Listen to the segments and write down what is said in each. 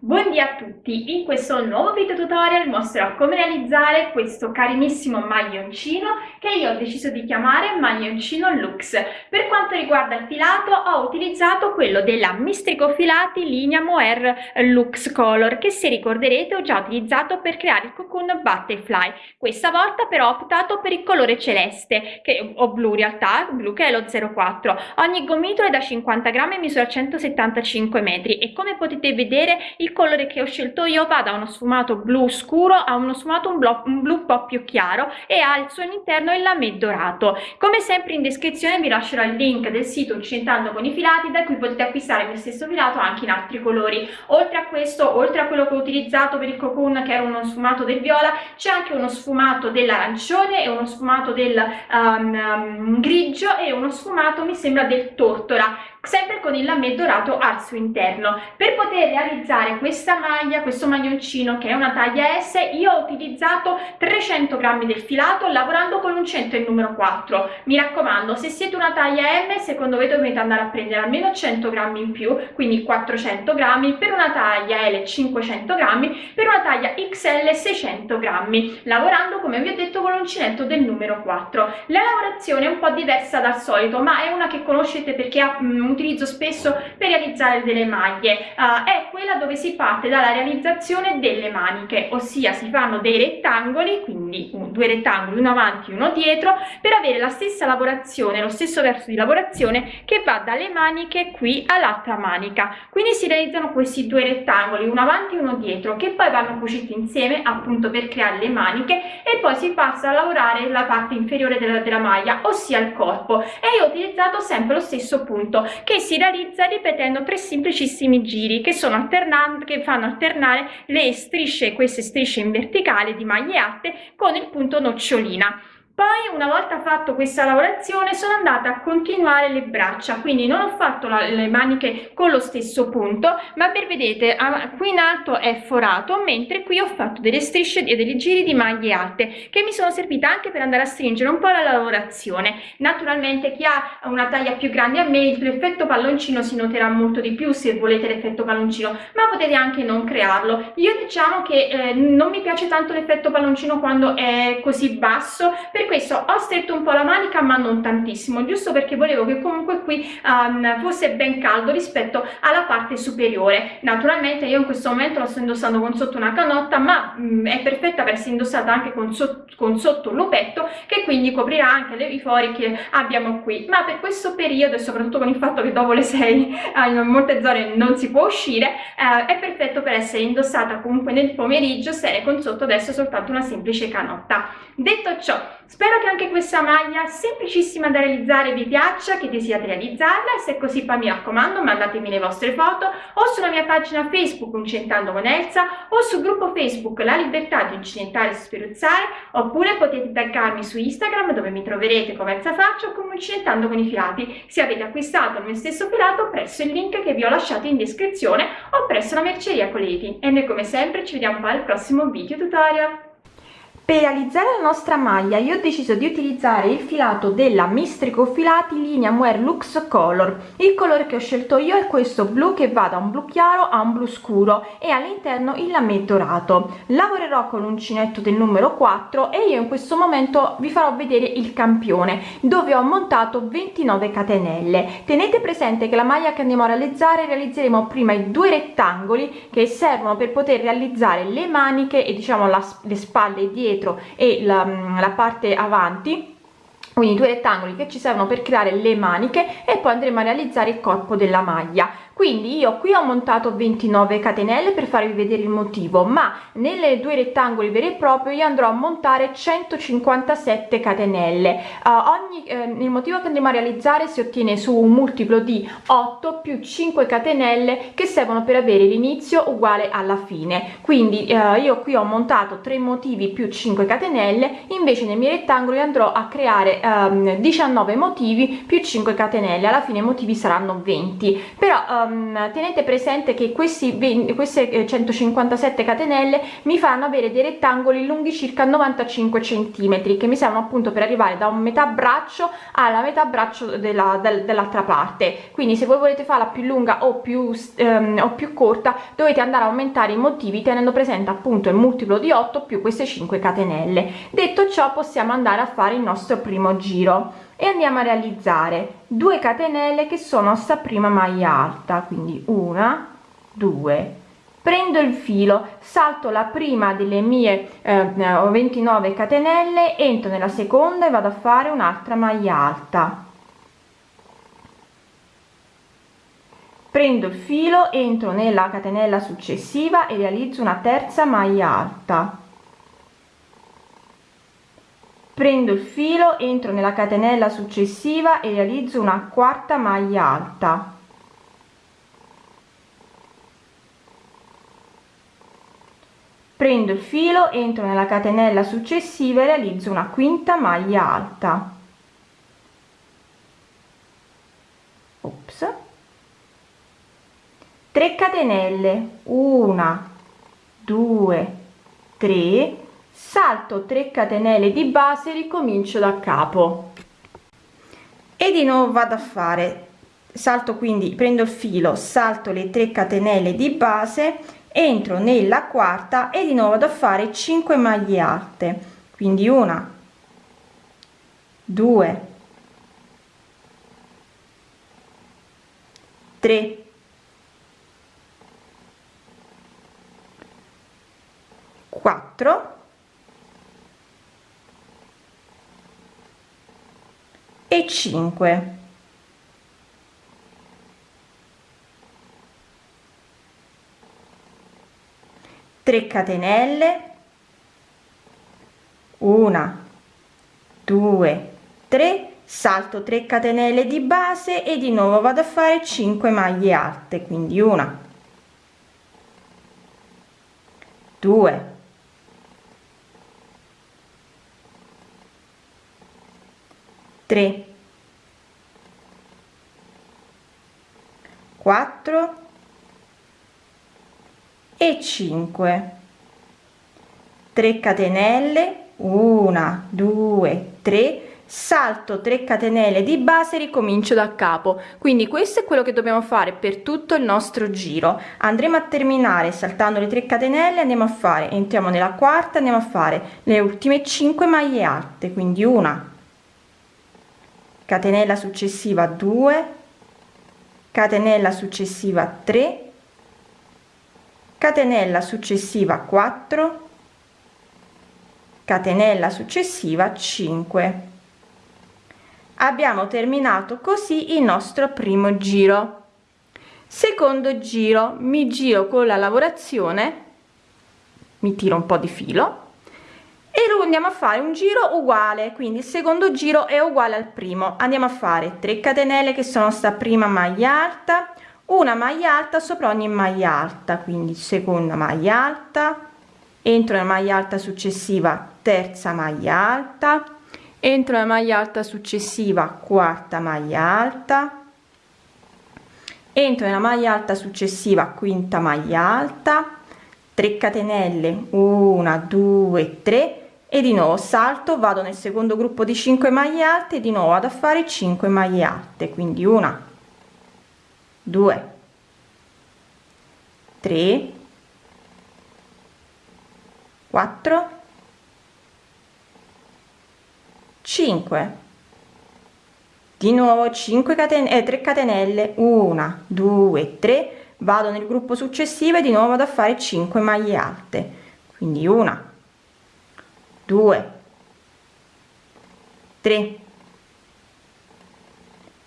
Buondì a tutti, in questo nuovo video tutorial mostrerò come realizzare questo carinissimo maglioncino che io ho deciso di chiamare maglioncino luxe. Per quanto riguarda il filato ho utilizzato quello della Mistrico Filati linea Mohair Luxe Color che se ricorderete ho già utilizzato per creare il cocoon butterfly. Questa volta però ho optato per il colore celeste, che, o blu in realtà, blu che è lo 04. Ogni gomitolo è da 50 grammi e misura 175 metri e come potete vedere il colore che ho scelto io va da uno sfumato blu scuro a uno sfumato un, blu un blu un po' più chiaro e ha al suo interno il lamè dorato. Come sempre in descrizione vi lascerò il link del sito Incentando con i filati da cui potete acquistare il mio stesso filato anche in altri colori. Oltre a questo oltre a quello che ho utilizzato per il cocoon che era uno sfumato del viola c'è anche uno sfumato dell'arancione e uno sfumato del um, um, grigio e uno sfumato mi sembra del tortora sempre con il lamè dorato al suo interno. Per poter realizzare questa maglia questo maglioncino che è una taglia S io ho utilizzato 300 grammi del filato lavorando con l'uncinetto il numero 4 mi raccomando se siete una taglia M secondo me dovete andare a prendere almeno 100 grammi in più quindi 400 grammi per una taglia L 500 grammi per una taglia XL 600 grammi lavorando come vi ho detto con l'uncinetto del numero 4 la lavorazione è un po' diversa dal solito ma è una che conoscete perché ha mm, utilizzo spesso per realizzare delle maglie uh, è quella dove si parte dalla realizzazione delle maniche ossia si fanno dei rettangoli quindi un, due rettangoli uno avanti uno dietro per avere la stessa lavorazione lo stesso verso di lavorazione che va dalle maniche qui all'altra manica. Quindi si realizzano questi due rettangoli uno avanti e uno dietro che poi vanno cuciti insieme appunto per creare le maniche e poi si passa a lavorare la parte inferiore della, della maglia ossia il corpo. E io ho utilizzato sempre lo stesso punto che si realizza ripetendo tre semplicissimi giri che che fanno alternare le strisce queste strisce in verticale di maglie alte con il punto nocciolina poi una volta fatto questa lavorazione sono andata a continuare le braccia. Quindi non ho fatto la, le maniche con lo stesso punto ma per vedete qui in alto è forato mentre qui ho fatto delle strisce e dei giri di maglie alte che mi sono servite anche per andare a stringere un po' la lavorazione. Naturalmente chi ha una taglia più grande a me l'effetto palloncino si noterà molto di più se volete l'effetto palloncino ma potete anche non crearlo. Io diciamo che eh, non mi piace tanto l'effetto palloncino quando è così basso perché questo ho stretto un po' la manica ma non tantissimo giusto perché volevo che comunque qui um, fosse ben caldo rispetto alla parte superiore. Naturalmente io in questo momento lo sto indossando con sotto una canotta ma um, è perfetta per essere indossata anche con, so con sotto un lupetto che quindi coprirà anche le, fori che abbiamo qui. Ma per questo periodo e soprattutto con il fatto che dopo le 6 uh, in molte zone non si può uscire uh, è perfetto per essere indossata comunque nel pomeriggio se con sotto adesso soltanto una semplice canotta. Detto ciò Spero che anche questa maglia semplicissima da realizzare vi piaccia, che desiate realizzarla e se è così poi mi raccomando mandatemi le vostre foto o sulla mia pagina Facebook Uncentando con Elsa o sul gruppo Facebook La Libertà di Uncinentare e Speruzzare oppure potete taggarmi su Instagram dove mi troverete come Elsa Faccio o come Uncinentando con i filati se avete acquistato il mio stesso filato presso il link che vi ho lasciato in descrizione o presso la merceria Coleti e noi come sempre ci vediamo poi al prossimo video tutorial. Per realizzare la nostra maglia io ho deciso di utilizzare il filato della Mistrico Filati linea Mohair Lux Color. Il colore che ho scelto io è questo blu che va da un blu chiaro a un blu scuro e all'interno il lamè dorato. Lavorerò con l'uncinetto del numero 4 e io in questo momento vi farò vedere il campione dove ho montato 29 catenelle. Tenete presente che la maglia che andiamo a realizzare realizzeremo prima i due rettangoli che servono per poter realizzare le maniche e diciamo la, le spalle dietro dietro e la, la parte avanti quindi due rettangoli che ci servono per creare le maniche e poi andremo a realizzare il corpo della maglia. Quindi io qui ho montato 29 catenelle per farvi vedere il motivo ma nelle due rettangoli veri e propri io andrò a montare 157 catenelle. Uh, ogni eh, il motivo che andremo a realizzare si ottiene su un multiplo di 8 più 5 catenelle che servono per avere l'inizio uguale alla fine. Quindi uh, io qui ho montato 3 motivi più 5 catenelle invece nei miei rettangoli andrò a creare um, 19 motivi più 5 catenelle. Alla fine i motivi saranno 20 però um, tenete presente che questi 20, queste 157 catenelle mi fanno avere dei rettangoli lunghi circa 95 centimetri che mi servono appunto per arrivare da un metà braccio alla metà braccio della, del, dell'altra parte. Quindi se voi volete farla più lunga o più um, o più corta dovete andare a aumentare i motivi tenendo presente appunto il multiplo di 8 più queste 5 catenelle. Detto ciò possiamo andare a fare il nostro primo giro e andiamo a realizzare 2 catenelle che sono sta prima maglia alta quindi una due. Prendo il filo salto la prima delle mie eh, 29 catenelle entro nella seconda e vado a fare un'altra maglia alta. Prendo il filo entro nella catenella successiva e realizzo una terza maglia alta prendo il filo entro nella catenella successiva e realizzo una quarta maglia alta. Prendo il filo entro nella catenella successiva e realizzo una quinta maglia alta. Ops. 3 catenelle. 1 2 3 salto 3 catenelle di base ricomincio da capo. E di nuovo vado a fare. Salto quindi prendo il filo salto le 3 catenelle di base entro nella quarta e di nuovo vado a fare 5 maglie alte. Quindi una 2 3 4 e 5 3 catenelle. Una 2 3 salto 3 catenelle di base e di nuovo vado a fare 5 maglie alte quindi una. 2 3 4 e 5 3 catenelle 1 2 3 salto 3 catenelle di base ricomincio da capo. Quindi questo è quello che dobbiamo fare per tutto il nostro giro. Andremo a terminare saltando le 3 catenelle andiamo a fare entriamo nella quarta andiamo a fare le ultime 5 maglie alte. Quindi una catenella successiva 2 catenella successiva 3 catenella successiva 4 catenella successiva 5 abbiamo terminato così il nostro primo giro. Secondo giro mi giro con la lavorazione mi tiro un po di filo lo andiamo a fare un giro uguale. Quindi il secondo giro è uguale al primo. Andiamo a fare 3 catenelle che sono sta prima maglia alta una maglia alta sopra ogni maglia alta. Quindi seconda maglia alta entro nella maglia alta successiva terza maglia alta entro nella maglia alta successiva quarta maglia alta entro nella maglia alta successiva quinta maglia alta 3 catenelle 1 2 3 e di nuovo salto vado nel secondo gruppo di 5 maglie alte di nuovo vado a fare 5 maglie alte quindi una 2 3 4 5 di nuovo 5 catenelle eh, 3 catenelle 1 2 3 vado nel gruppo successivo e di nuovo vado a fare 5 maglie alte quindi una 2 3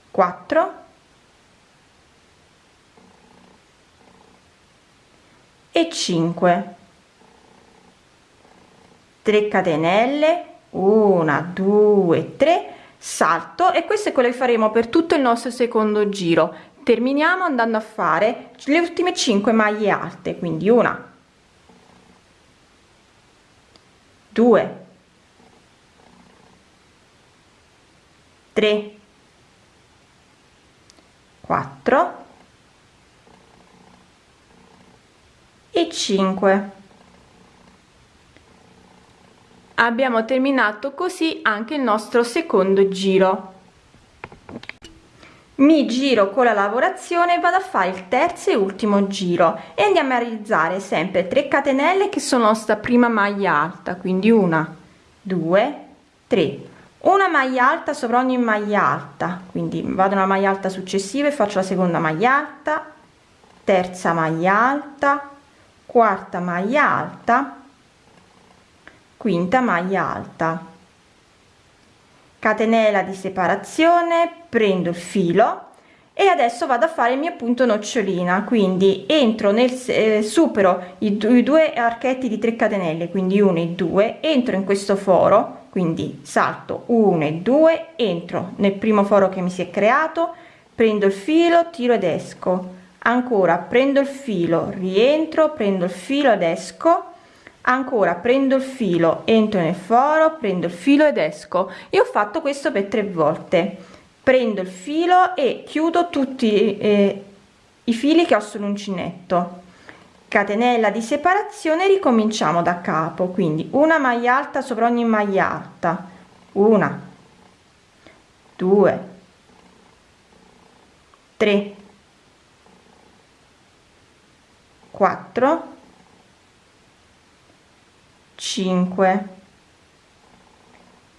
4 e 5 3 catenelle. 1 2 3 salto. E questo è quello che faremo per tutto il nostro secondo giro. Terminiamo andando a fare le ultime 5 maglie alte. Quindi una 2 3 4 e 5 abbiamo terminato così anche il nostro secondo giro mi giro con la lavorazione vado a fare il terzo e ultimo giro. E andiamo a realizzare sempre 3 catenelle che sono sta prima maglia alta quindi una due tre. Una maglia alta sopra ogni maglia alta quindi vado una maglia alta successiva e faccio la seconda maglia alta terza maglia alta quarta maglia alta quinta maglia alta catenella di separazione prendo il filo e adesso vado a fare il mio punto nocciolina. Quindi entro nel eh, supero i, i due archetti di 3 catenelle quindi 1 e 2 entro in questo foro quindi salto 1 e 2 entro nel primo foro che mi si è creato prendo il filo tiro ed esco. Ancora prendo il filo rientro prendo il filo ed esco ancora prendo il filo entro nel foro prendo il filo ed esco. E ho fatto questo per tre volte. Prendo il filo e chiudo tutti eh, i fili che ho sull'uncinetto. Catenella di separazione ricominciamo da capo. Quindi una maglia alta sopra ogni maglia alta. Una. Due. Tre. Quattro cinque.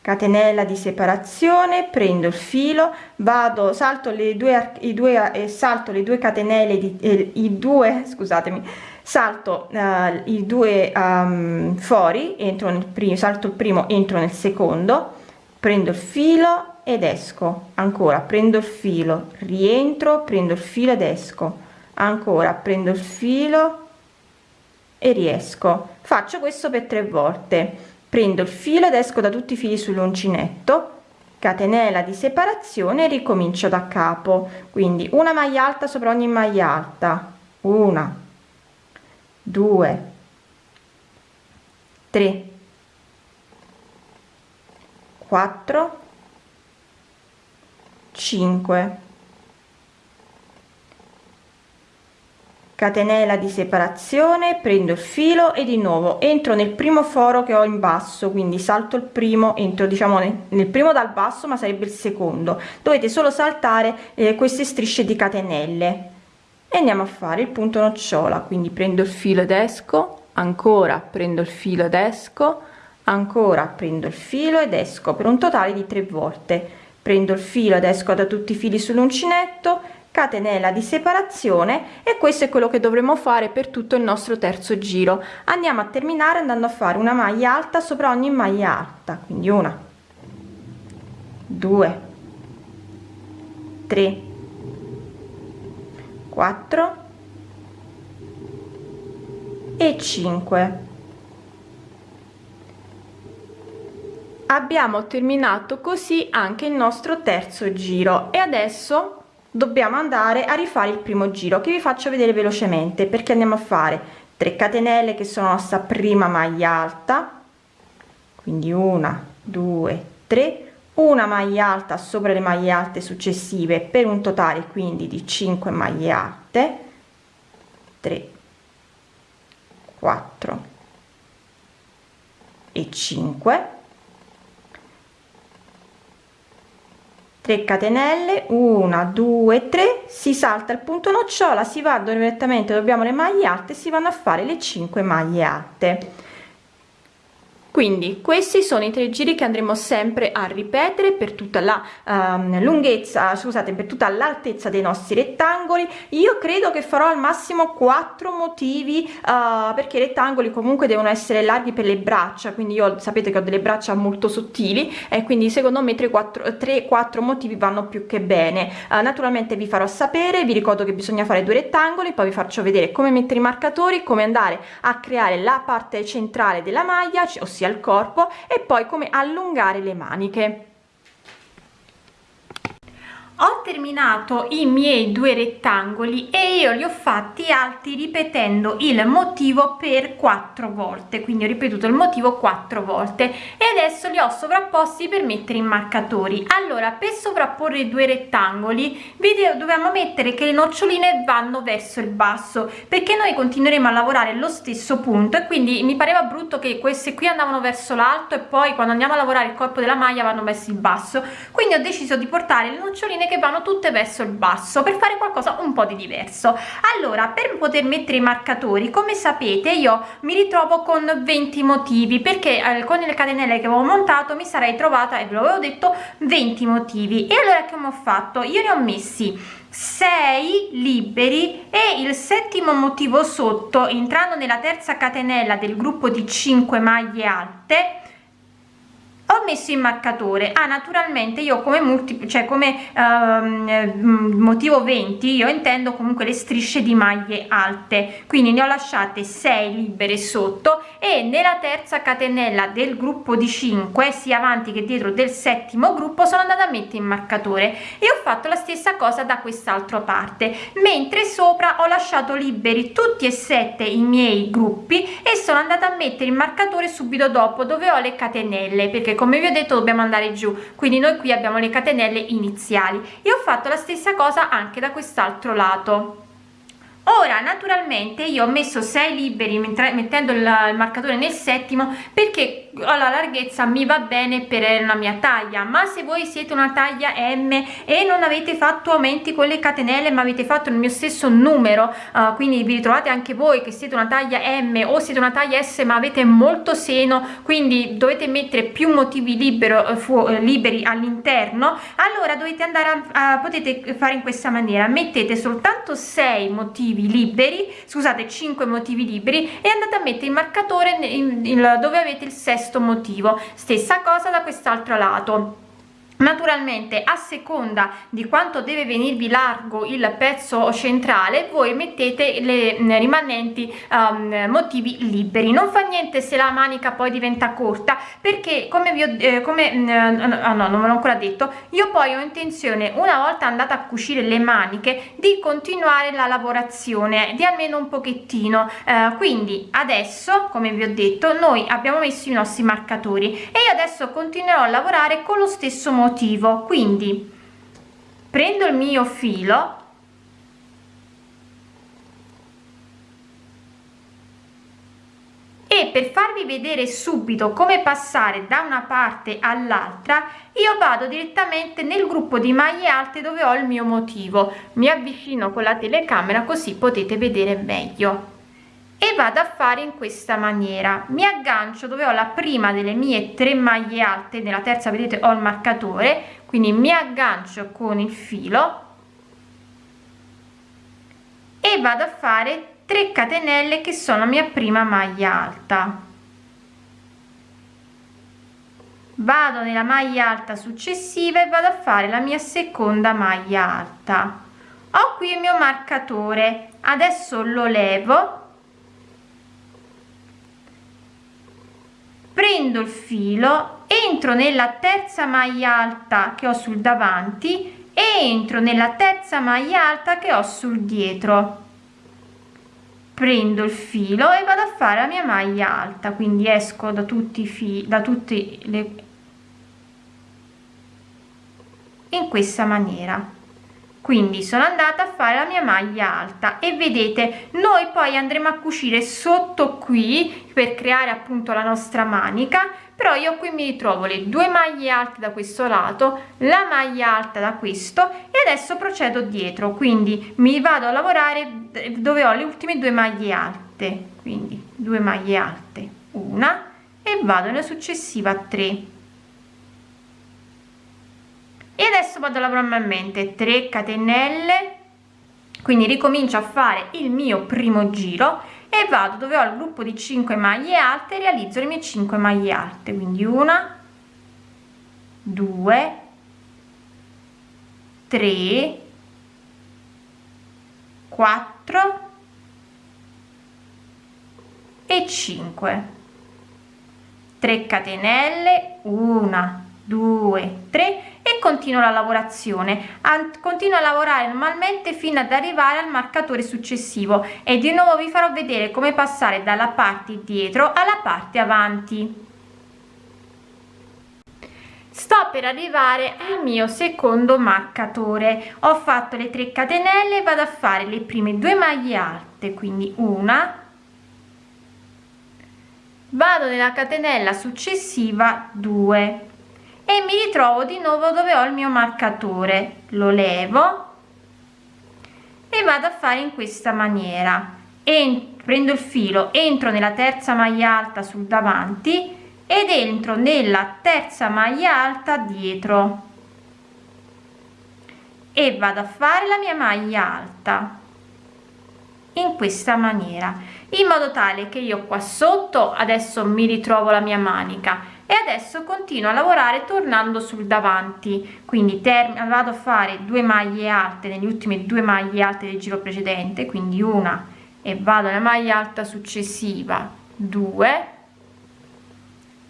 Catenella di separazione prendo il filo vado salto le due i due e eh, salto le due catenelle di eh, i due scusatemi salto eh, i due um, fori entro nel primo salto il primo entro nel secondo prendo il filo ed esco. Ancora prendo il filo rientro prendo il filo ed esco. Ancora prendo il filo e riesco. Faccio questo per tre volte. Prendo il filo ed esco da tutti i fili sull'uncinetto catenella di separazione ricomincio da capo. Quindi una maglia alta sopra ogni maglia alta. Una due tre quattro cinque catenella di separazione prendo il filo e di nuovo entro nel primo foro che ho in basso quindi salto il primo entro diciamo nel, nel primo dal basso ma sarebbe il secondo. Dovete solo saltare eh, queste strisce di catenelle. E andiamo a fare il punto nocciola quindi prendo il filo ed esco ancora prendo il filo ed esco ancora prendo il filo ed esco per un totale di tre volte. Prendo il filo ed esco da tutti i fili sull'uncinetto catenella di separazione e questo è quello che dovremo fare per tutto il nostro terzo giro. Andiamo a terminare andando a fare una maglia alta sopra ogni maglia alta quindi una due tre quattro e 5 abbiamo terminato così anche il nostro terzo giro e adesso dobbiamo andare a rifare il primo giro che vi faccio vedere velocemente perché andiamo a fare? 3 catenelle che sono nostra prima maglia alta quindi una due tre una maglia alta sopra le maglie alte successive per un totale quindi di 5 maglie alte 3 4 e 5 3 catenelle 1 2 3 si salta il punto nocciola si va direttamente dobbiamo le maglie alte si vanno a fare le 5 maglie alte quindi questi sono i tre giri che andremo sempre a ripetere per tutta la um, lunghezza scusate per tutta l'altezza dei nostri rettangoli. Io credo che farò al massimo quattro motivi uh, perché i rettangoli comunque devono essere larghi per le braccia quindi io sapete che ho delle braccia molto sottili e quindi secondo me 3 4 3 4 motivi vanno più che bene. Uh, naturalmente vi farò sapere vi ricordo che bisogna fare due rettangoli poi vi faccio vedere come mettere i marcatori come andare a creare la parte centrale della maglia ossia il corpo e poi come allungare le maniche ho terminato i miei due rettangoli e io li ho fatti alti ripetendo il motivo per quattro volte. Quindi ho ripetuto il motivo quattro volte e adesso li ho sovrapposti per mettere i marcatori. Allora per sovrapporre i due rettangoli video dobbiamo mettere che le noccioline vanno verso il basso perché noi continueremo a lavorare lo stesso punto e quindi mi pareva brutto che queste qui andavano verso l'alto e poi quando andiamo a lavorare il corpo della maglia vanno verso il basso. Quindi ho deciso di portare le noccioline che vanno tutte verso il basso per fare qualcosa un po di diverso. Allora per poter mettere i marcatori come sapete io mi ritrovo con 20 motivi perché eh, con le catenelle che avevo montato mi sarei trovata e ve l'avevo detto 20 motivi. E allora che ho fatto? Io ne ho messi 6 liberi e il settimo motivo sotto entrando nella terza catenella del gruppo di 5 maglie alte ho messo il marcatore. Ah naturalmente io come multiplo cioè come um, motivo 20 io intendo comunque le strisce di maglie alte. Quindi ne ho lasciate 6 libere sotto e nella terza catenella del gruppo di 5 sia avanti che dietro del settimo gruppo sono andata a mettere il marcatore. E ho fatto la stessa cosa da quest'altra parte. Mentre sopra ho lasciato liberi tutti e sette i miei gruppi e sono andata a mettere il marcatore subito dopo dove ho le catenelle perché come vi ho detto dobbiamo andare giù. Quindi noi qui abbiamo le catenelle iniziali. E ho fatto la stessa cosa anche da quest'altro lato. Ora naturalmente io ho messo 6 liberi mettendo il marcatore nel settimo perché la larghezza mi va bene per la mia taglia ma se voi siete una taglia m e non avete fatto aumenti con le catenelle ma avete fatto il mio stesso numero uh, quindi vi ritrovate anche voi che siete una taglia m o siete una taglia s ma avete molto seno quindi dovete mettere più motivi libero, uh, liberi all'interno allora dovete andare a, a potete fare in questa maniera. Mettete soltanto 6 motivi liberi scusate 5 motivi liberi e andate a mettere il marcatore in, in, dove avete il sesto motivo. Stessa cosa da quest'altro lato naturalmente a seconda di quanto deve venirvi largo il pezzo centrale voi mettete le rimanenti um, motivi liberi. Non fa niente se la manica poi diventa corta perché come vi ho eh, come mm, ah, no non l'ho ancora detto io poi ho intenzione una volta andata a cucire le maniche di continuare la lavorazione di almeno un pochettino. Eh, quindi adesso come vi ho detto noi abbiamo messo i nostri marcatori e io adesso continuerò a lavorare con lo stesso motivo motivo. Quindi prendo il mio filo e per farvi vedere subito come passare da una parte all'altra io vado direttamente nel gruppo di maglie alte dove ho il mio motivo. Mi avvicino con la telecamera così potete vedere meglio e vado a fare in questa maniera. Mi aggancio dove ho la prima delle mie tre maglie alte nella terza vedete ho il marcatore quindi mi aggancio con il filo e vado a fare 3 catenelle che sono la mia prima maglia alta. Vado nella maglia alta successiva e vado a fare la mia seconda maglia alta. Ho qui il mio marcatore. Adesso lo levo prendo il filo entro nella terza maglia alta che ho sul davanti e entro nella terza maglia alta che ho sul dietro. Prendo il filo e vado a fare la mia maglia alta quindi esco da tutti i fili da tutte le in questa maniera quindi sono andata a fare la mia maglia alta e vedete noi poi andremo a cucire sotto qui per creare appunto la nostra manica però io qui mi ritrovo le due maglie alte da questo lato la maglia alta da questo e adesso procedo dietro. Quindi mi vado a lavorare dove ho le ultime due maglie alte. Quindi due maglie alte una e vado nella successiva 3 e adesso vado a lavorare manualmente 3 catenelle. Quindi ricomincio a fare il mio primo giro e vado dove ho il gruppo di 5 maglie alte realizzo le mie 5 maglie alte. Quindi una 2 3 4 e 5 3 catenelle. 1 2 3 e continuo la lavorazione. Continuo a lavorare normalmente fino ad arrivare al marcatore successivo. E di nuovo vi farò vedere come passare dalla parte dietro alla parte avanti. Sto per arrivare al mio secondo marcatore. Ho fatto le 3 catenelle vado a fare le prime due maglie alte quindi una. Vado nella catenella successiva 2 e mi ritrovo di nuovo dove ho il mio marcatore. Lo levo e vado a fare in questa maniera. E prendo il filo entro nella terza maglia alta sul davanti ed entro nella terza maglia alta dietro. E vado a fare la mia maglia alta in questa maniera in modo tale che io qua sotto adesso mi ritrovo la mia manica e adesso continuo a lavorare tornando sul davanti. Quindi vado a fare due maglie alte nelle ultime due maglie alte del giro precedente quindi una e vado alla maglia alta successiva. 2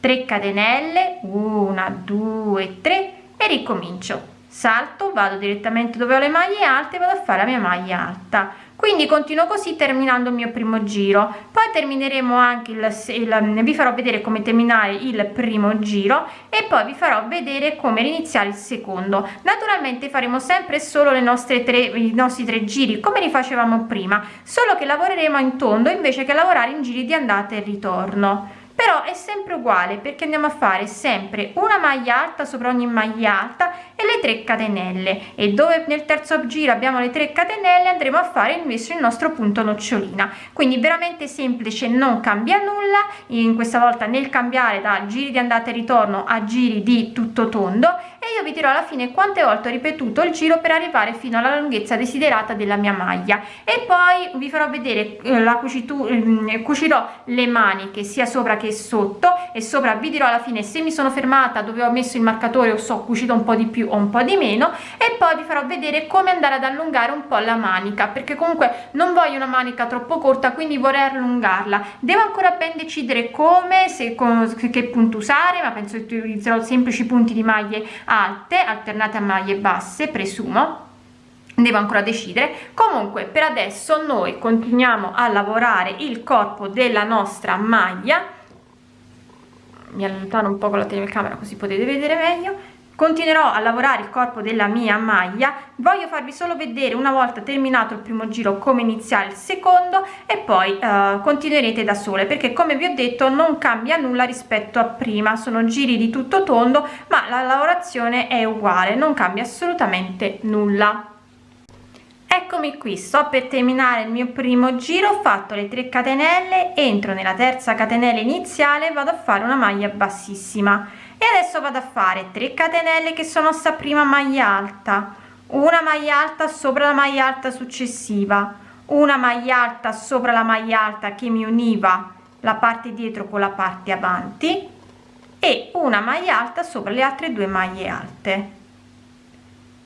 3 catenelle 1 2 3 e ricomincio. Salto vado direttamente dove ho le maglie alte vado a fare la mia maglia alta quindi continuo così terminando il mio primo giro. Poi termineremo anche il, il vi farò vedere come terminare il primo giro e poi vi farò vedere come iniziare il secondo. Naturalmente faremo sempre solo le nostre tre i nostri tre giri come li facevamo prima solo che lavoreremo in tondo invece che lavorare in giri di andata e ritorno però è sempre uguale perché andiamo a fare sempre una maglia alta sopra ogni maglia alta e le 3 catenelle. E dove nel terzo giro abbiamo le 3 catenelle andremo a fare invece il nostro punto nocciolina. Quindi veramente semplice non cambia nulla. In questa volta nel cambiare da giri di andata e ritorno a giri di tutto tondo e io vi dirò alla fine quante volte ho ripetuto il giro per arrivare fino alla lunghezza desiderata della mia maglia. E poi vi farò vedere eh, la cucitura eh, cucirò le maniche sia sopra che sotto. E sopra vi dirò alla fine se mi sono fermata dove ho messo il marcatore o so cucito un po di più o un po di meno. E poi vi farò vedere come andare ad allungare un po la manica perché comunque non voglio una manica troppo corta quindi vorrei allungarla. Devo ancora ben decidere come se con che punto usare ma penso che utilizzerò semplici punti di maglie alte alternate a maglie basse presumo devo ancora decidere. Comunque per adesso noi continuiamo a lavorare il corpo della nostra maglia. Mi allontano un po' con la telecamera così potete vedere meglio continuerò a lavorare il corpo della mia maglia. Voglio farvi solo vedere una volta terminato il primo giro come iniziare il secondo e poi eh, continuerete da sole perché come vi ho detto non cambia nulla rispetto a prima. Sono giri di tutto tondo ma la lavorazione è uguale non cambia assolutamente nulla. Eccomi qui sto per terminare il mio primo giro ho fatto le 3 catenelle entro nella terza catenella iniziale vado a fare una maglia bassissima e adesso vado a fare 3 catenelle che sono sta prima maglia alta. Una maglia alta sopra la maglia alta successiva. Una maglia alta sopra la maglia alta che mi univa la parte dietro con la parte avanti. E una maglia alta sopra le altre due maglie alte.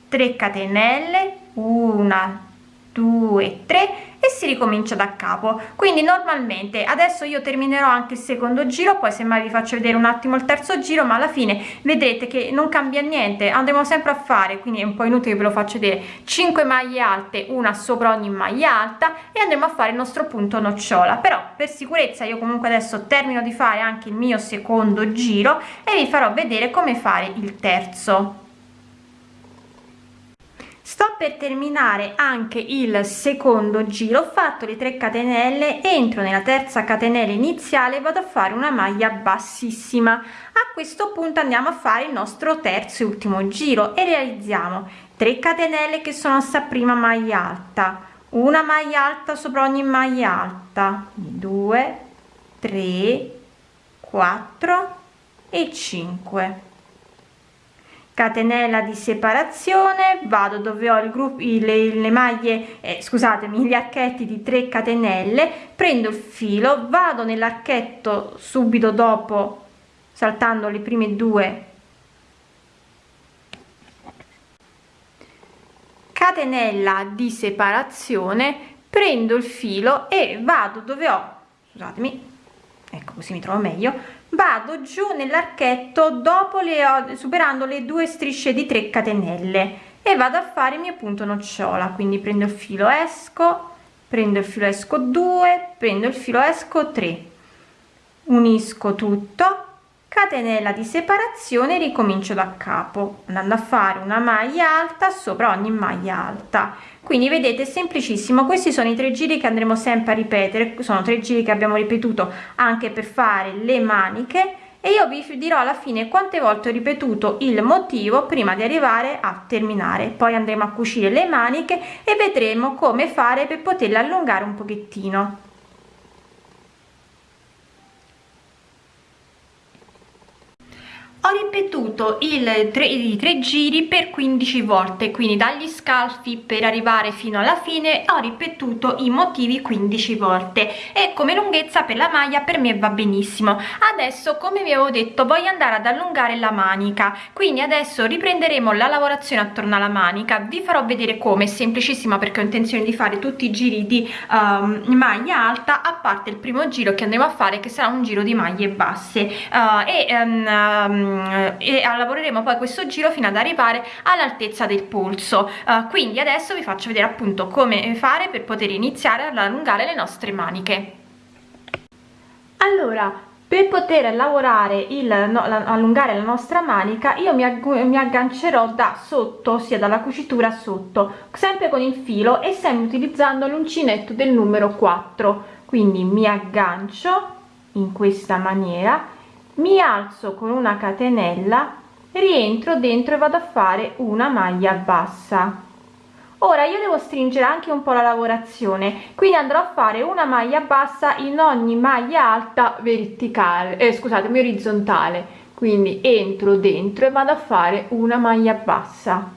3 catenelle. Una due tre e si ricomincia da capo. Quindi normalmente adesso io terminerò anche il secondo giro poi semmai vi faccio vedere un attimo il terzo giro ma alla fine vedete che non cambia niente andremo sempre a fare quindi è un po inutile che ve lo faccio vedere 5 maglie alte una sopra ogni maglia alta e andremo a fare il nostro punto nocciola. Però per sicurezza io comunque adesso termino di fare anche il mio secondo giro e vi farò vedere come fare il terzo sto per terminare anche il secondo giro ho fatto le 3 catenelle entro nella terza catenella iniziale vado a fare una maglia bassissima. A questo punto andiamo a fare il nostro terzo e ultimo giro e realizziamo 3 catenelle che sono sta prima maglia alta una maglia alta sopra ogni maglia alta 2 3 4 e 5 catenella di separazione vado dove ho il gruppo le, le maglie eh, scusatemi gli archetti di 3 catenelle prendo il filo vado nell'archetto subito dopo saltando le prime due. Catenella di separazione prendo il filo e vado dove ho scusatemi ecco così mi trovo meglio vado giù nell'archetto dopo le superando le due strisce di 3 catenelle e vado a fare il mio punto nocciola. Quindi prendo il filo esco prendo il filo esco 2 prendo il filo esco 3 unisco tutto catenella di separazione ricomincio da capo andando a fare una maglia alta sopra ogni maglia alta. Quindi vedete semplicissimo. Questi sono i tre giri che andremo sempre a ripetere sono tre giri che abbiamo ripetuto anche per fare le maniche e io vi dirò alla fine quante volte ho ripetuto il motivo prima di arrivare a terminare. Poi andremo a cucire le maniche e vedremo come fare per poterle allungare un pochettino ho ripetuto il tre, i tre giri per 15 volte quindi dagli scalfi per arrivare fino alla fine ho ripetuto i motivi 15 volte. E come lunghezza per la maglia per me va benissimo. Adesso come vi avevo detto voglio andare ad allungare la manica. Quindi adesso riprenderemo la lavorazione attorno alla manica. Vi farò vedere come è semplicissima perché ho intenzione di fare tutti i giri di um, maglia alta a parte il primo giro che andremo a fare che sarà un giro di maglie basse. Uh, e um, e lavoreremo poi questo giro fino ad arrivare all'altezza del polso. Uh, quindi adesso vi faccio vedere appunto come fare per poter iniziare ad allungare le nostre maniche. Allora per poter lavorare il no, la, allungare la nostra manica io mi, mi aggancerò da sotto sia dalla cucitura sotto sempre con il filo e sempre utilizzando l'uncinetto del numero 4 quindi mi aggancio in questa maniera mi alzo con una catenella rientro dentro e vado a fare una maglia bassa. Ora io devo stringere anche un po la lavorazione quindi andrò a fare una maglia bassa in ogni maglia alta verticale eh, scusatemi orizzontale. Quindi entro dentro e vado a fare una maglia bassa.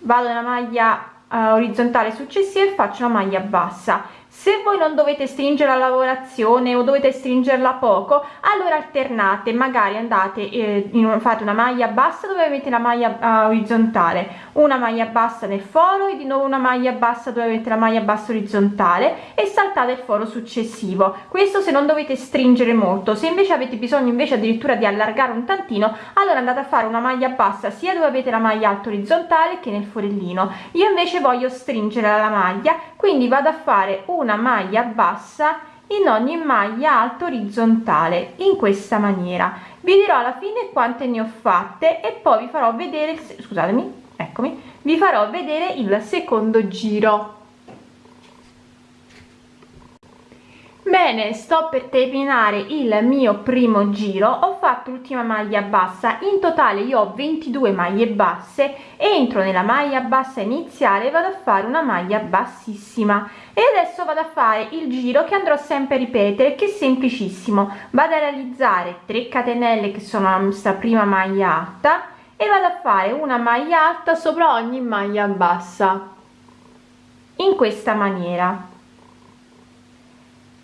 Vado nella maglia uh, orizzontale successiva e faccio una maglia bassa se voi non dovete stringere la lavorazione o dovete stringerla poco allora alternate magari andate eh, in, fate una maglia bassa dove avete la maglia uh, orizzontale una maglia bassa nel foro e di nuovo una maglia bassa dove avete la maglia bassa orizzontale e saltate il foro successivo. Questo se non dovete stringere molto se invece avete bisogno invece addirittura di allargare un tantino allora andate a fare una maglia bassa sia dove avete la maglia alta orizzontale che nel forellino. Io invece voglio stringere la maglia quindi vado a fare una una maglia bassa in ogni maglia alta orizzontale in questa maniera. Vi dirò alla fine quante ne ho fatte e poi vi farò vedere scusatemi eccomi vi farò vedere il secondo giro bene sto per terminare il mio primo giro. Ho fatto l'ultima maglia bassa. In totale io ho 22 maglie basse. Entro nella maglia bassa iniziale vado a fare una maglia bassissima. E adesso vado a fare il giro che andrò sempre a ripetere che è semplicissimo. Vado a realizzare 3 catenelle che sono la nostra prima maglia alta e vado a fare una maglia alta sopra ogni maglia bassa. In questa maniera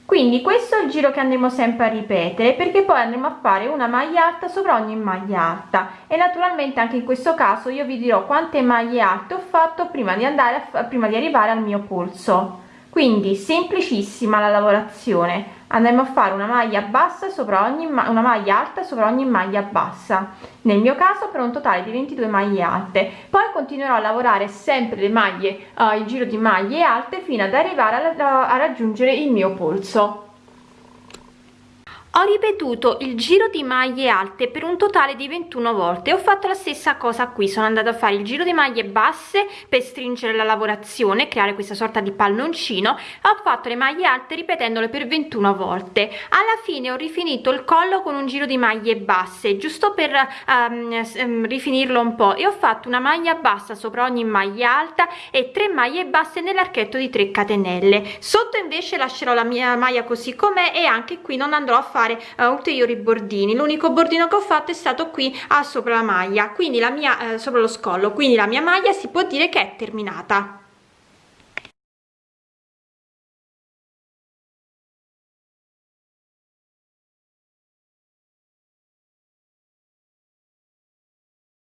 quindi questo è il giro che andremo sempre a ripetere perché poi andremo a fare una maglia alta sopra ogni maglia alta. E naturalmente anche in questo caso io vi dirò quante maglie alte ho fatto prima di andare a, prima di arrivare al mio polso quindi semplicissima la lavorazione andremo a fare una maglia bassa sopra ogni una maglia alta sopra ogni maglia bassa. Nel mio caso per un totale di 22 maglie alte. Poi continuerò a lavorare sempre le maglie uh, il giro di maglie alte fino ad arrivare a, a raggiungere il mio polso ho ripetuto il giro di maglie alte per un totale di 21 volte. Ho fatto la stessa cosa qui. Sono andata a fare il giro di maglie basse per stringere la lavorazione creare questa sorta di palloncino. Ho fatto le maglie alte ripetendole per 21 volte. Alla fine ho rifinito il collo con un giro di maglie basse giusto per um, rifinirlo un po. E ho fatto una maglia bassa sopra ogni maglia alta e tre maglie basse nell'archetto di 3 catenelle. Sotto invece lascerò la mia maglia così com'è e anche qui non andrò a fare fare uh, ulteriori bordini. L'unico bordino che ho fatto è stato qui a sopra la maglia. Quindi la mia uh, sopra lo scollo. Quindi la mia maglia si può dire che è terminata